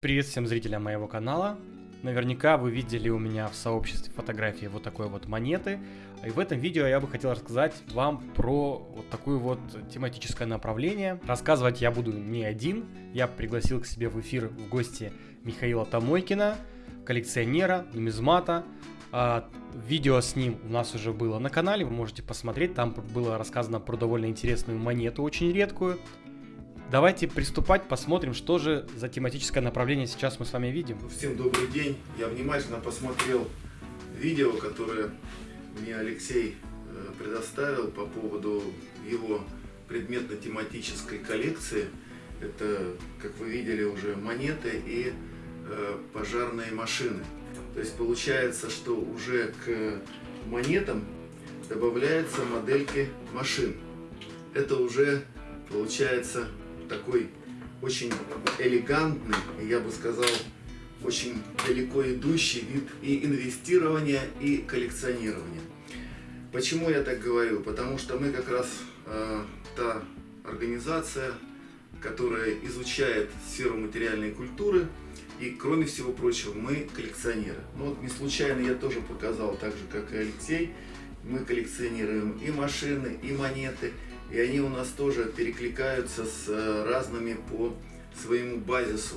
Привет всем зрителям моего канала. Наверняка вы видели у меня в сообществе фотографии вот такой вот монеты. И в этом видео я бы хотел рассказать вам про вот такое вот тематическое направление. Рассказывать я буду не один. Я пригласил к себе в эфир в гости Михаила Томойкина, коллекционера, нумизмата. А, видео с ним у нас уже было на канале, вы можете посмотреть. Там было рассказано про довольно интересную монету, очень редкую. Давайте приступать, посмотрим, что же за тематическое направление сейчас мы с вами видим. Всем добрый день. Я внимательно посмотрел видео, которое мне Алексей э, предоставил по поводу его предметно-тематической коллекции. Это, как вы видели, уже монеты и э, пожарные машины. То есть получается, что уже к монетам добавляются модельки машин. Это уже получается такой очень элегантный, я бы сказал, очень далеко идущий вид и инвестирования, и коллекционирования. Почему я так говорю? Потому что мы как раз э, та организация, которая изучает сферу материальной культуры, и кроме всего прочего, мы коллекционеры. Ну вот не случайно я тоже показал, так же как и Алексей, мы коллекционируем и машины, и монеты, и они у нас тоже перекликаются с э, разными по своему базису.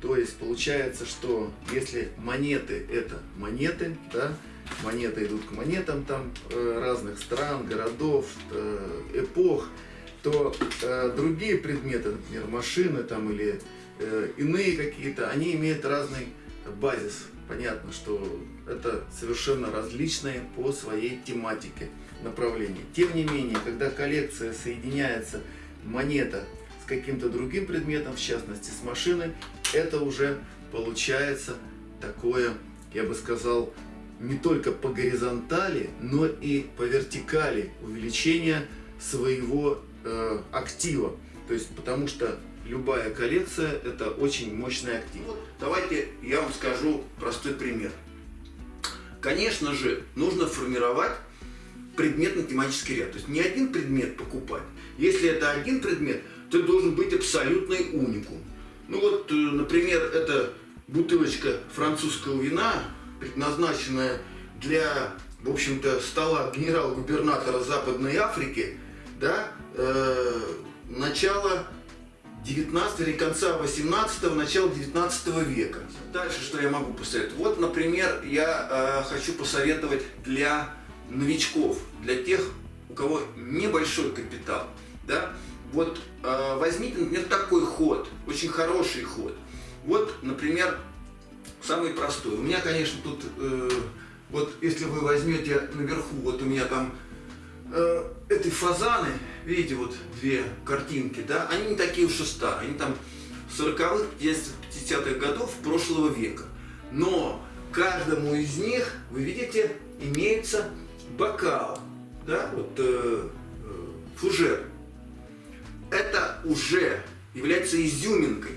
То есть получается, что если монеты это монеты, да, монеты идут к монетам там э, разных стран, городов, э, эпох, то другие предметы, например, машины там или иные какие-то, они имеют разный базис. Понятно, что это совершенно различные по своей тематике направлении. Тем не менее, когда коллекция соединяется монета с каким-то другим предметом, в частности с машиной, это уже получается такое, я бы сказал, не только по горизонтали, но и по вертикали увеличение своего э, актива. То есть, потому что любая коллекция это очень мощный актив. Давайте я вам скажу простой пример. Конечно же, нужно формировать предметно-тематический ряд. То есть не один предмет покупать. Если это один предмет, то должен быть абсолютный уникум. Ну вот, э, например, это бутылочка французского вина, предназначенная для, в общем-то, стола генерал-губернатора Западной Африки, да, э, начала 19 или конца 18 начала 19 века. Дальше что я могу посоветовать? Вот, например, я э, хочу посоветовать для новичков, для тех, у кого небольшой капитал, да, вот э, возьмите, например, такой ход, очень хороший ход. Вот, например, самый простой. У меня, конечно, тут, э, вот если вы возьмете наверху, вот у меня там э, эти фазаны, видите, вот две картинки, да, они не такие уж и старые, они там 40-х, 50-х годов прошлого века. Но каждому из них, вы видите, имеется бокал, да, вот э, э, фужер, это уже является изюминкой.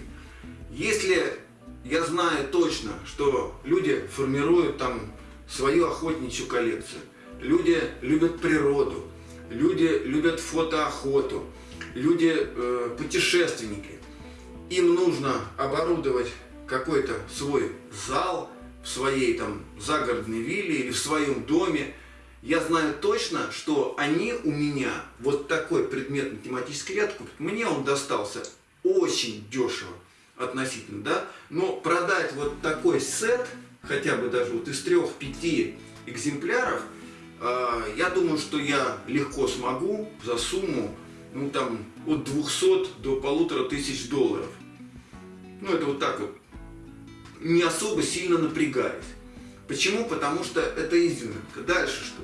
Если я знаю точно, что люди формируют там свою охотничью коллекцию, люди любят природу, люди любят фотоохоту, люди э, путешественники, им нужно оборудовать какой-то свой зал в своей там загородной вилле или в своем доме, я знаю точно, что они у меня вот такой предметный тематический ряд купят. Мне он достался очень дешево относительно, да, но продать вот такой сет, хотя бы даже вот из трех-пяти экземпляров, я думаю, что я легко смогу за сумму, ну там, от 200 до полутора тысяч долларов. Ну это вот так вот, не особо сильно напрягаясь. Почему? Потому что это изюминка. Дальше что?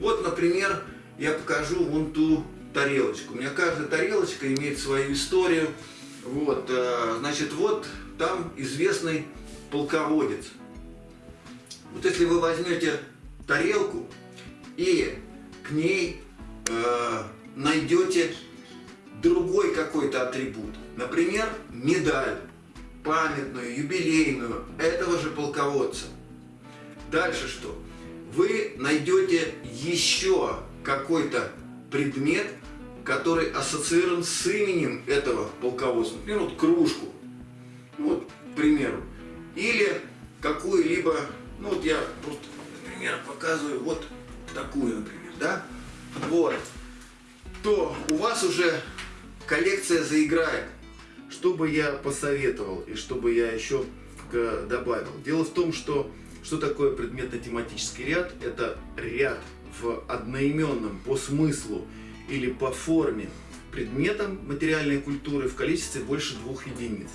Вот, например, я покажу вон ту тарелочку. У меня каждая тарелочка имеет свою историю. Вот, э, значит, вот там известный полководец. Вот если вы возьмете тарелку и к ней э, найдете другой какой-то атрибут, например, медаль, памятную, юбилейную этого же полководца. Дальше что? вы найдете еще какой-то предмет, который ассоциирован с именем этого полководца. Например, вот кружку. Вот, примеру. Или какую-либо, ну вот я просто, например, показываю вот такую, например, да? Вот. То у вас уже коллекция заиграет. Что бы я посоветовал и что бы я еще добавил? Дело в том, что что такое предметно-тематический ряд? Это ряд в одноименном по смыслу или по форме предметом материальной культуры в количестве больше двух единиц.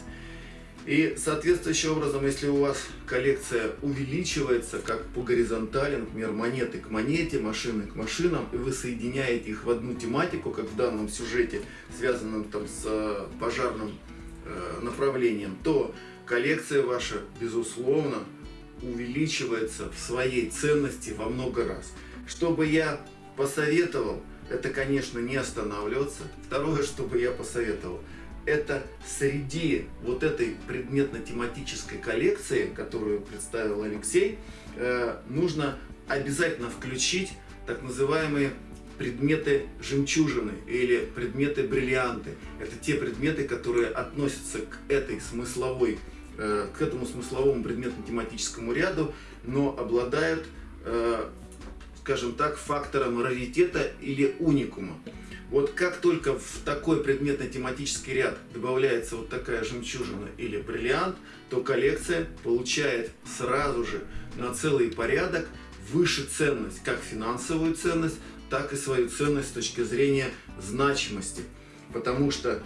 И соответствующим образом, если у вас коллекция увеличивается как по горизонтали, например, монеты к монете, машины к машинам, и вы соединяете их в одну тематику, как в данном сюжете, связанном там с э, пожарным э, направлением, то коллекция ваша, безусловно, увеличивается в своей ценности во много раз. Что бы я посоветовал, это, конечно, не останавливаться. Второе, что бы я посоветовал, это среди вот этой предметно-тематической коллекции, которую представил Алексей, э, нужно обязательно включить так называемые предметы жемчужины или предметы бриллианты. Это те предметы, которые относятся к этой смысловой, э, к этому смысловому предметно-тематическому ряду, но обладают э, скажем так, фактором раритета или уникума. Вот как только в такой предметно-тематический ряд добавляется вот такая жемчужина или бриллиант, то коллекция получает сразу же на целый порядок выше ценность, как финансовую ценность, так и свою ценность с точки зрения значимости. Потому что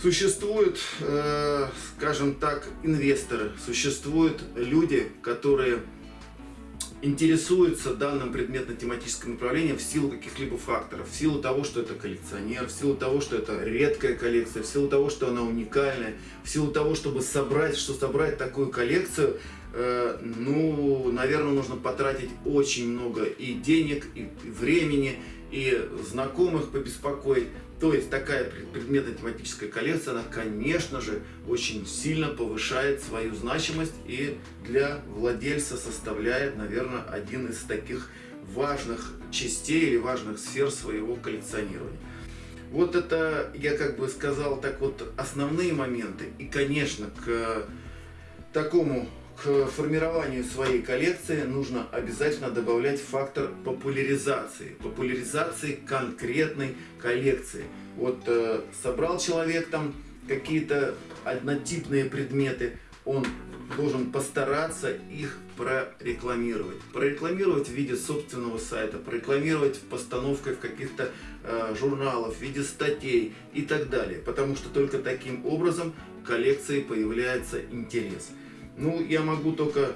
существуют, э, скажем так, инвесторы, существуют люди, которые интересуется данным предметно-тематическим направлением в силу каких-либо факторов. В силу того, что это коллекционер, в силу того, что это редкая коллекция, в силу того, что она уникальная, в силу того, чтобы собрать, что собрать такую коллекцию, э, ну, наверное, нужно потратить очень много и денег, и времени, и знакомых побеспокоить. То есть такая предметно-тематическая коллекция, она, конечно же, очень сильно повышает свою значимость и для владельца составляет, наверное, один из таких важных частей или важных сфер своего коллекционирования. Вот это, я как бы сказал, так вот основные моменты. И, конечно, к такому к формированию своей коллекции нужно обязательно добавлять фактор популяризации. Популяризации конкретной коллекции. Вот э, собрал человек там какие-то однотипные предметы, он должен постараться их прорекламировать. Прорекламировать в виде собственного сайта, прорекламировать постановкой в каких-то э, журналах, в виде статей и так далее. Потому что только таким образом коллекции появляется интерес. Ну, я могу только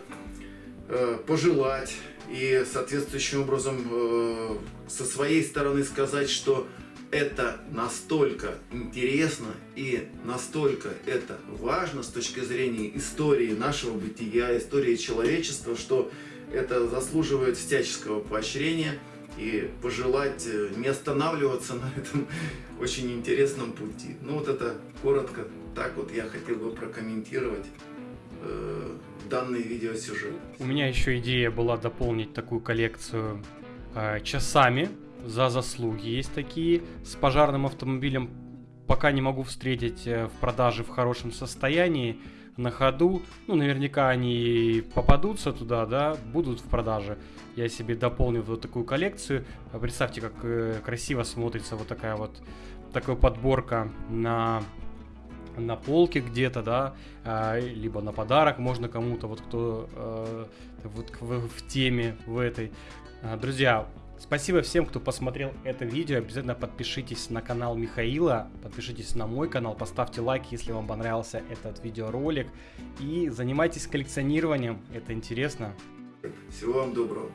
э, пожелать и соответствующим образом э, со своей стороны сказать, что это настолько интересно и настолько это важно с точки зрения истории нашего бытия, истории человечества, что это заслуживает всяческого поощрения и пожелать э, не останавливаться на этом очень интересном пути. Ну вот это коротко, так вот я хотел бы прокомментировать данный видеосюжет. У меня еще идея была дополнить такую коллекцию э, часами за заслуги. Есть такие с пожарным автомобилем. Пока не могу встретить э, в продаже в хорошем состоянии на ходу. Ну, наверняка они попадутся туда, да, будут в продаже. Я себе дополнил вот такую коллекцию. Представьте, как э, красиво смотрится вот такая вот такая подборка на на полке где-то, да, а, либо на подарок можно кому-то, вот кто э, вот в, в теме в этой. А, друзья, спасибо всем, кто посмотрел это видео. Обязательно подпишитесь на канал Михаила, подпишитесь на мой канал, поставьте лайк, если вам понравился этот видеоролик. И занимайтесь коллекционированием, это интересно. Всего вам доброго.